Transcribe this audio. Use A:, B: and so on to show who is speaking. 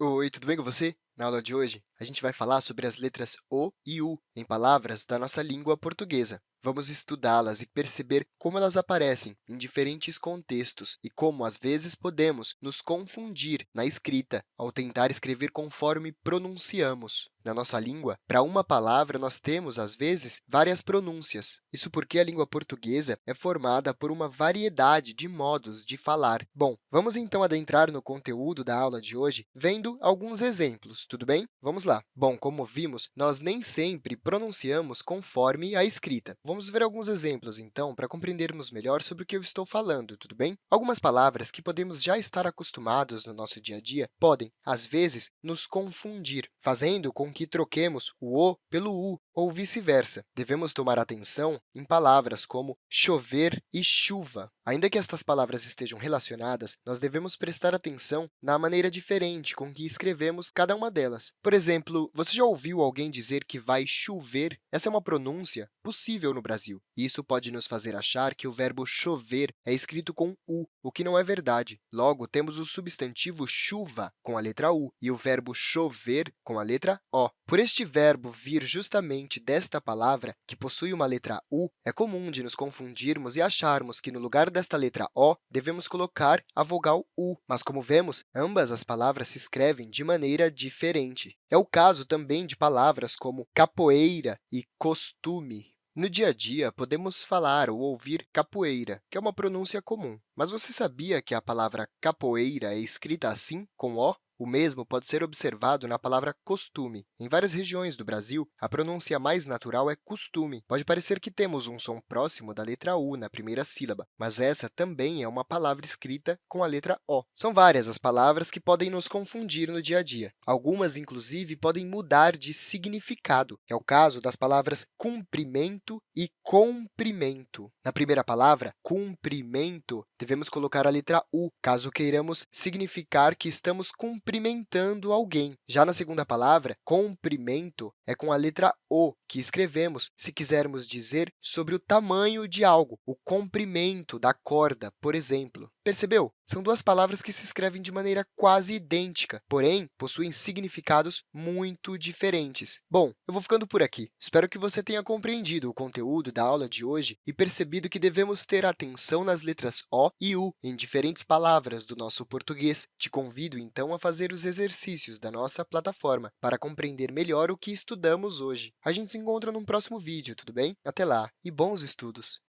A: Oi, tudo bem com você? Na aula de hoje, a gente vai falar sobre as letras O e U em palavras da nossa língua portuguesa. Vamos estudá-las e perceber como elas aparecem em diferentes contextos e como, às vezes, podemos nos confundir na escrita ao tentar escrever conforme pronunciamos. Na nossa língua, para uma palavra, nós temos, às vezes, várias pronúncias. Isso porque a língua portuguesa é formada por uma variedade de modos de falar. Bom, vamos então adentrar no conteúdo da aula de hoje vendo alguns exemplos, tudo bem? Vamos lá. Bom, como vimos, nós nem sempre pronunciamos conforme a escrita. Vamos ver alguns exemplos, então, para compreendermos melhor sobre o que eu estou falando, tudo bem? Algumas palavras que podemos já estar acostumados no nosso dia a dia podem, às vezes, nos confundir, fazendo com que troquemos o O pelo U ou vice-versa. Devemos tomar atenção em palavras como chover e chuva. Ainda que estas palavras estejam relacionadas, nós devemos prestar atenção na maneira diferente com que escrevemos cada uma delas. Por exemplo, você já ouviu alguém dizer que vai chover? Essa é uma pronúncia possível no Brasil. Isso pode nos fazer achar que o verbo chover é escrito com U, o que não é verdade. Logo, temos o substantivo chuva com a letra U e o verbo chover com a letra O. Por este verbo vir justamente desta palavra, que possui uma letra U, é comum de nos confundirmos e acharmos que, no lugar desta letra O, devemos colocar a vogal U. Mas, como vemos, ambas as palavras se escrevem de maneira diferente. É o caso também de palavras como capoeira e costume. No dia a dia, podemos falar ou ouvir capoeira, que é uma pronúncia comum. Mas você sabia que a palavra capoeira é escrita assim, com O? O mesmo pode ser observado na palavra costume. Em várias regiões do Brasil, a pronúncia mais natural é costume. Pode parecer que temos um som próximo da letra U na primeira sílaba, mas essa também é uma palavra escrita com a letra O. São várias as palavras que podem nos confundir no dia a dia. Algumas, inclusive, podem mudar de significado. É o caso das palavras cumprimento e comprimento. Na primeira palavra, cumprimento, devemos colocar a letra U, caso queiramos significar que estamos cumprindo cumprimentando alguém. Já na segunda palavra, comprimento, é com a letra O que escrevemos se quisermos dizer sobre o tamanho de algo, o comprimento da corda, por exemplo. Percebeu? São duas palavras que se escrevem de maneira quase idêntica, porém, possuem significados muito diferentes. Bom, eu vou ficando por aqui. Espero que você tenha compreendido o conteúdo da aula de hoje e percebido que devemos ter atenção nas letras O e U em diferentes palavras do nosso português. Te convido, então, a fazer os exercícios da nossa plataforma para compreender melhor o que estudamos hoje. A gente se encontra num próximo vídeo, tudo bem? Até lá e bons estudos!